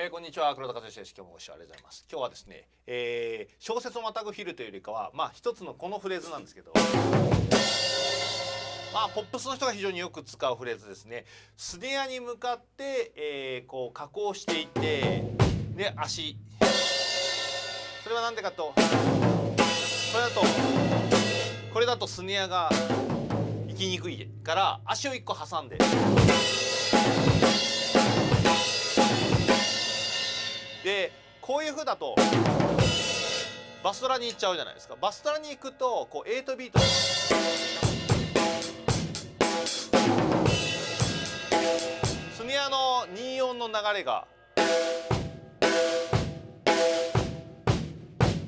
えー、こんにちは。黒田和義です。今日もご視聴ありがとうございます。今日はですね、えー、小説をまたぐフィルというよりかはまあ一つのこのフレーズなんですけど。まあポップスの人が非常によく使うフレーズですね。スネアに向かって、えー、こう加工していってで足。それは何でかと。これだとこれだとスネアが行きにくいから足を1個挟んで。でこういうふうだとバストラに行っちゃうじゃないですか。バストラに行くとこう8ビートスネアの24の流れが。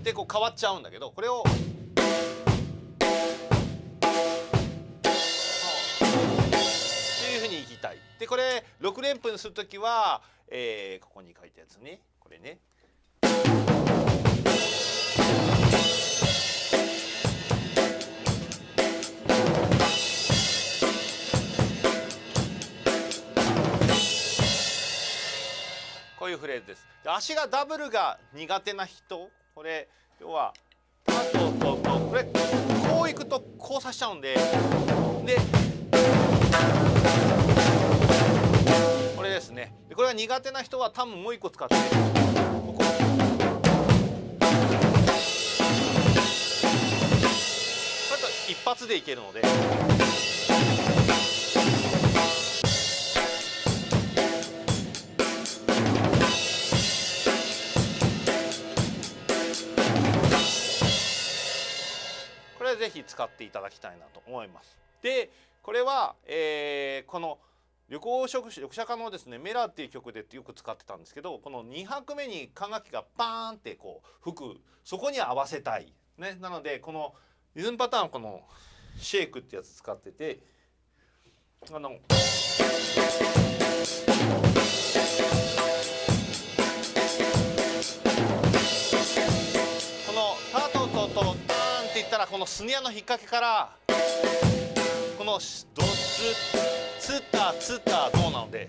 でこう変わっちゃうんだけどこれを。いきたい。でこれ6連符にする時は、えー、ここに書いたやつね。これね。こういうフレーズです。で足がダブルが苦手な人これ要はタとととこれこういくとこうさしちゃうんでででこれが苦手な人は多分もう一個使ってここ一発でいけるので。これぜひ使っていただきたいなと思います。でこれは、えー、この旅行職読者家のですね「メラ」っていう曲でよく使ってたんですけどこの2拍目に管楽器がパーンってこう吹くそこに合わせたい、ね、なのでこのリズムパターンこのシェイクってやつ使っててあの。このタトトトターンっていったらこのスネアの引っ掛けからこのドツツタツタドなので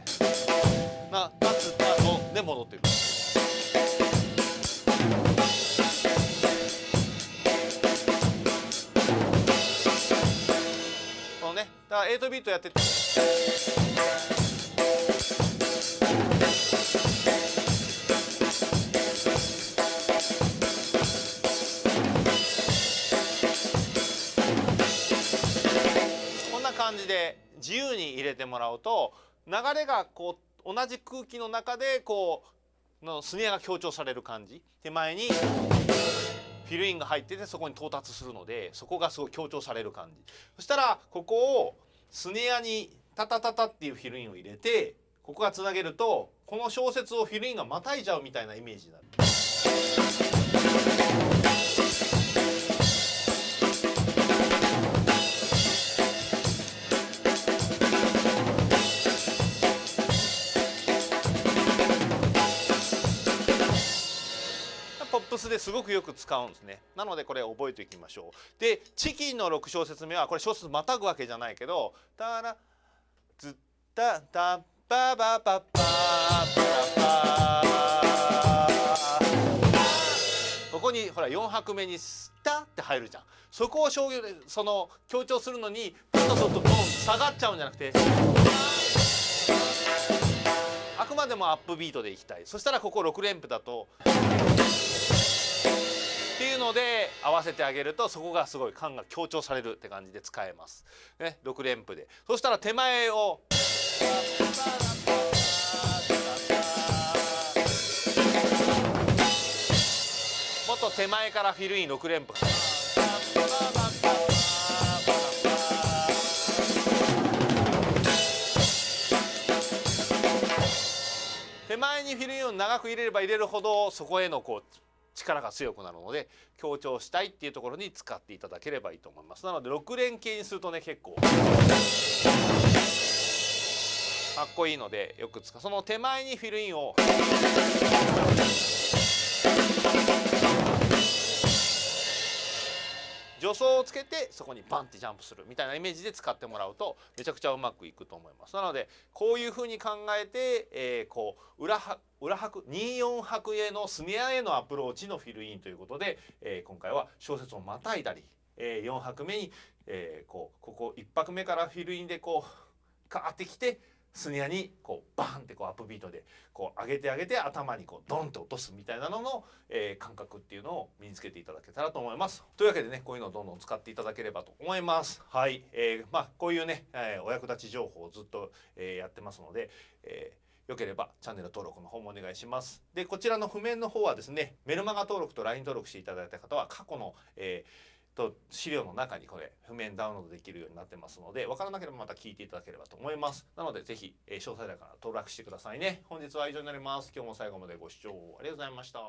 なタツタドで戻ってる。このねだから8ビートやってて。感じで自由に入れてもらうと流れがこう同じ空気の中でこうのスネアが強調される感じ手前にフィルインが入っててそこに到達するのでそこがすごい強調される感じそしたらここをスネアにタタタタっていうフィルインを入れてここがつなげるとこの小説をフィルインがまたいじゃうみたいなイメージになる。ですごくよく使うんですね。なのでこれ覚えておきましょう。でチキンの6小節目はこれ小節またぐわけじゃないけど「タラズッタタババババババここにほら4拍目に「スタ」って入るじゃん。そこを商業でその強調するのにパッととドン下がっちゃうんじゃなくて。あくまでもアップビートでいきたい。そしたらここ6連符だと。っていうので合わせてあげるとそこがすごい感が強調されるって感じで使えます。ね、6連符でそしたら手前をもっと手前からフィルイン6連符。手前にフィルインを長く入れれば入れるほどそこへのこう力が強くなるので強調したいっていうところに使っていただければいいと思います。なので6連形にするとね結構かっこいいのでよく使う。その手前にフィルインを助走をつけてそこにバンってジャンプするみたいなイメージで使ってもらうとめちゃくちゃうまくいくと思います。なのでこういうふうに考えて、えー、こう裏は裏拍24拍へのスネアへのアプローチのフィルインということで、えー、今回は小説をまたいだり、えー、4拍目に、えー、こうここ1拍目からフィルインでこうカーってきてスネアにこうバーンってこうアップビートでこう上げて上げて頭にこうドンと落とすみたいなのの、えー、感覚っていうのを身につけていただけたらと思います。というわけでねこういうのをどんどん使っていただければと思います。はい、えー、まあこういうね、えー、お役立ち情報をずっと、えー、やってますので、えーよければチャンネル登録の方もお願いします。で、こちらの譜面の方はですね、メルマガ登録と LINE 登録していただいた方は過去の、えーと資料の中にこれ譜面ダウンロードできるようになってますので分からなければまた聞いていただければと思います。なのでぜひ、え詳細欄から登録してくださいね。本日は以上になります。今日も最後までご視聴ありがとうございました。